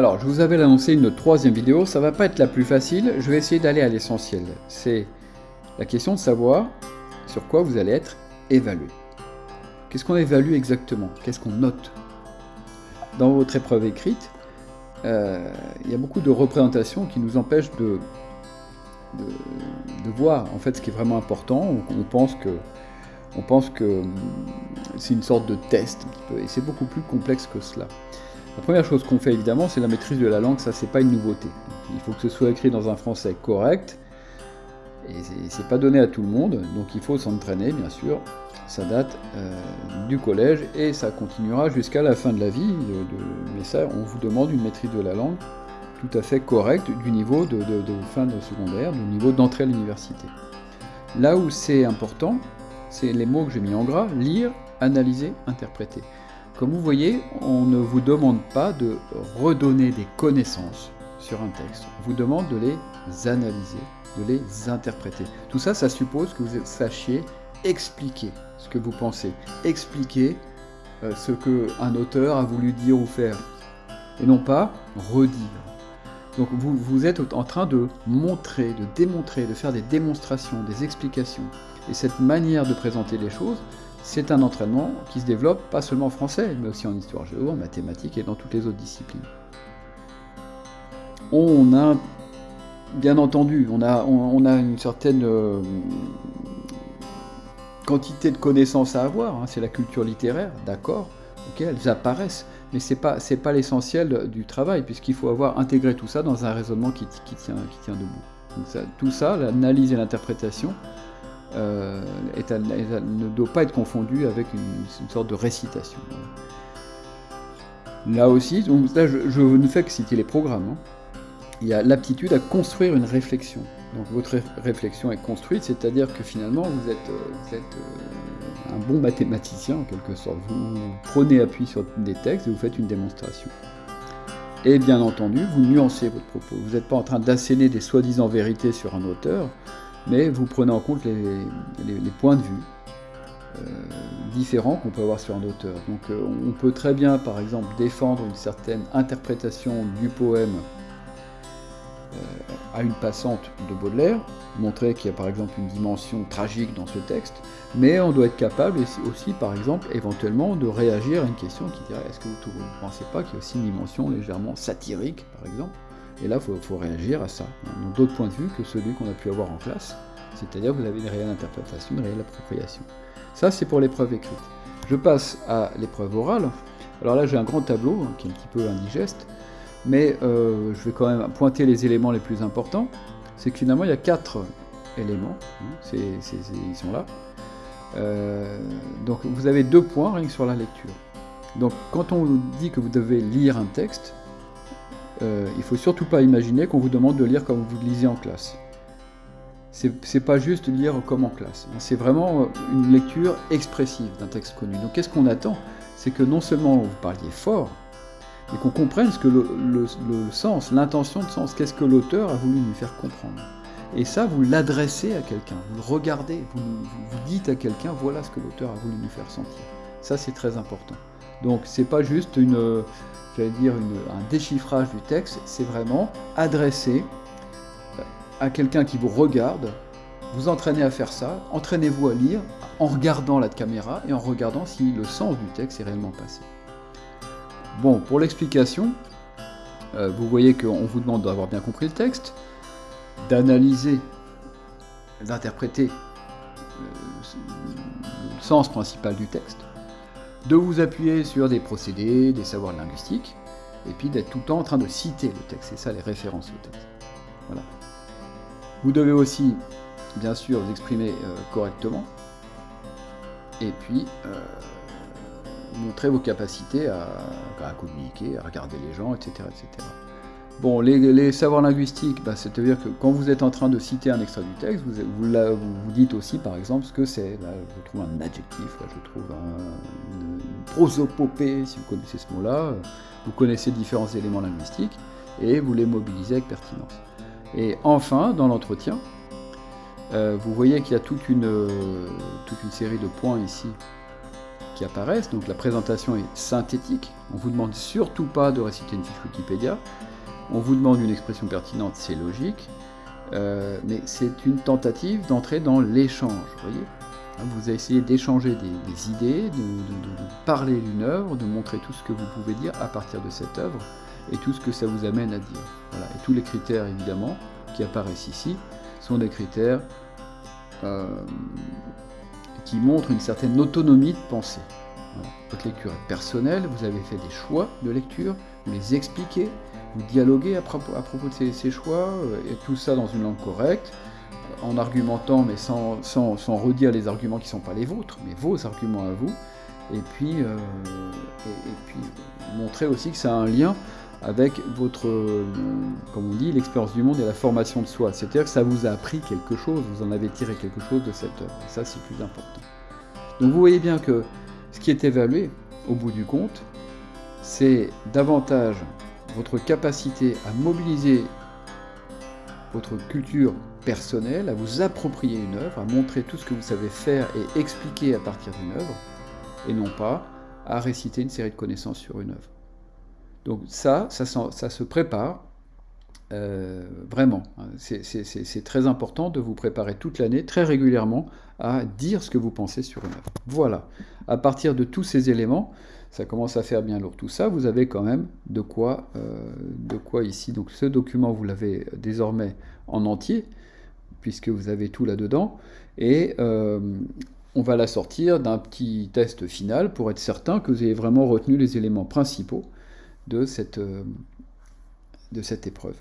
Alors, je vous avais annoncé une troisième vidéo, ça va pas être la plus facile, je vais essayer d'aller à l'essentiel. C'est la question de savoir sur quoi vous allez être évalué. Qu'est-ce qu'on évalue exactement? Qu'est-ce qu'on note? Dans votre épreuve écrite, euh, il y a beaucoup de représentations qui nous empêchent de, voir en fait ce qui est vraiment important. On, pense que, on pense que hum, c'est une sorte de test, et c'est beaucoup plus complexe que cela. La première chose qu'on fait évidemment, c'est la maîtrise de la langue, ça c'est pas une nouveauté. Il faut que ce soit écrit dans un français correct, et c'est pas donné à tout le monde, donc il faut s'entraîner bien sûr. Ça date euh, du collège et ça continuera jusqu'à la fin de la vie, mais ça on vous demande une maîtrise de la langue tout à fait correcte du niveau de, fin de secondaire, du niveau d'entrée à l'université. Là où c'est important, c'est les mots que j'ai mis en gras, lire, analyser, interpréter. Comme vous voyez, on ne vous demande pas de redonner des connaissances sur un texte. On vous demande de les analyser, de les interpréter. Tout ça, ça suppose que vous sachiez expliquer ce que vous pensez, expliquer euh, ce qu'un auteur a voulu dire ou faire, et non pas redire. Donc vous, vous êtes en train de montrer, de démontrer, de faire des démonstrations, des explications. Et cette manière de présenter les choses, c'est un entraînement qui se développe pas seulement en français, mais aussi en histoire géo, en mathématiques et dans toutes les autres disciplines. On a, bien entendu, on a, une certaine euh, quantité de connaissances à avoir, hein, c'est la culture littéraire, d'accord, ok, elles apparaissent, mais ce n'est pas, pas l'essentiel du travail, puisqu'il faut avoir intégré tout ça dans un raisonnement qui, tient, qui tient debout. tout ça, l'analyse et l'interprétation, euh, ne doit pas être confondu avec une, sorte de récitation. Là aussi, donc là, je, ne fais que citer les programmes. Hein. Il y a l'aptitude à construire une réflexion. Donc votre réflexion est construite, c'est-à-dire que finalement vous êtes, euh, euh, un bon mathématicien en quelque sorte. Vous prenez appui sur des textes et vous faites une démonstration. Et bien entendu, vous nuancez votre propos. Vous n'êtes pas en train d'asséner des soi-disant vérités sur un auteur, mais vous prenez en compte les, points de vue euh, différents qu'on peut avoir sur un auteur. Donc euh, on peut très bien, par exemple, défendre une certaine interprétation du poème euh, à une passante de Baudelaire, montrer qu'il y a par exemple une dimension tragique dans ce texte, mais on doit être capable aussi, par exemple, éventuellement, de réagir à une question qui dirait est-ce que vous ne pensez pas qu'il y a aussi une dimension légèrement satirique, par exemple? Et là, il faut, réagir à ça. Donc d'autres points de vue que celui qu'on a pu avoir en classe, c'est-à-dire vous avez une réelle interprétation, une réelle appropriation. Ça, c'est pour l'épreuve écrite. Je passe à l'épreuve orale. Alors là, j'ai un grand tableau hein, qui est un petit peu indigeste, mais euh, je vais quand même pointer les éléments les plus importants. C'est que finalement, il y a quatre éléments. Hein, ils sont là. Euh, donc vous avez deux points rien que sur la lecture. Donc quand on vous dit que vous devez lire un texte, euh, il ne faut surtout pas imaginer qu'on vous demande de lire comme vous lisez en classe. C'est pas juste lire comme en classe, c'est vraiment une lecture expressive d'un texte connu. Donc qu'est-ce qu'on attend? C'est que non seulement vous parliez fort, mais qu'on comprenne ce que le, sens, l'intention de sens, qu'est-ce que l'auteur a voulu nous faire comprendre. Et ça, vous l'adressez à quelqu'un, vous le regardez, vous dites à quelqu'un, voilà ce que l'auteur a voulu nous faire sentir. Ça, c'est très important. Donc, c'est pas juste dire, un déchiffrage du texte, c'est vraiment adressé euh, à quelqu'un qui vous regarde, vous entraînez à faire ça, entraînez-vous à lire en regardant la caméra et en regardant si le sens du texte est réellement passé. Bon, pour l'explication, euh, vous voyez qu'on vous demande d'avoir bien compris le texte, d'analyser, d'interpréter euh, le sens principal du texte, de vous appuyer sur des procédés, des savoirs linguistiques, et puis d'être tout le temps en train de citer le texte. C'est ça les références au texte. Voilà. Vous devez aussi, bien sûr, vous exprimer euh, correctement, et puis euh, montrer vos capacités à, à, communiquer, à regarder les gens, etc. etc. Bon, les, savoirs linguistiques, bah, c'est-à-dire que quand vous êtes en train de citer un extrait du texte, vous, vous, dites aussi, par exemple, ce que c'est. Là, je trouve un adjectif, là, je trouve un, une prosopopée, si vous connaissez ce mot-là. Vous connaissez différents éléments linguistiques et vous les mobilisez avec pertinence. Et enfin, dans l'entretien, euh, vous voyez qu'il y a toute une, toute une série de points ici qui apparaissent. Donc la présentation est synthétique. On vous demande surtout pas de réciter une fiche Wikipédia. On vous demande une expression pertinente, c'est logique. Euh, mais c'est une tentative d'entrer dans l'échange, voyez hein, vous avez essayé d'échanger des, idées, de, parler d'une œuvre, de montrer tout ce que vous pouvez dire à partir de cette œuvre et tout ce que ça vous amène à dire. Et tous les critères, évidemment, qui apparaissent ici, sont des critères euh, qui montrent une certaine autonomie de pensée. Votre lecture est personnelle, vous avez fait des choix de lecture, vous les expliquez, vous dialoguez à propos, de ces, choix, euh, et tout ça dans une langue correcte, en argumentant, mais sans, sans, redire les arguments qui ne sont pas les vôtres, mais vos arguments à vous, et puis, euh, et, puis montrer aussi que ça a un lien avec votre, euh, comme on dit, l'expérience du monde et la formation de soi. C'est-à-dire que ça vous a appris quelque chose, vous en avez tiré quelque chose de cette œuvre. Ça, c'est plus important. Donc vous voyez bien que ce qui est évalué, au bout du compte, c'est davantage votre capacité à mobiliser votre culture personnelle, à vous approprier une œuvre, à montrer tout ce que vous savez faire et expliquer à partir d'une œuvre, et non pas à réciter une série de connaissances sur une œuvre. Donc ça, ça, se prépare euh, vraiment. C'est très important de vous préparer toute l'année, très régulièrement, à dire ce que vous pensez sur une œuvre. Voilà. À partir de tous ces éléments, ça commence à faire bien lourd tout ça, vous avez quand même de quoi, euh, de quoi ici. Donc ce document, vous l'avez désormais en entier, puisque vous avez tout là-dedans, et euh, on va la sortir d'un petit test final pour être certain que vous avez vraiment retenu les éléments principaux de cette, de cette épreuve.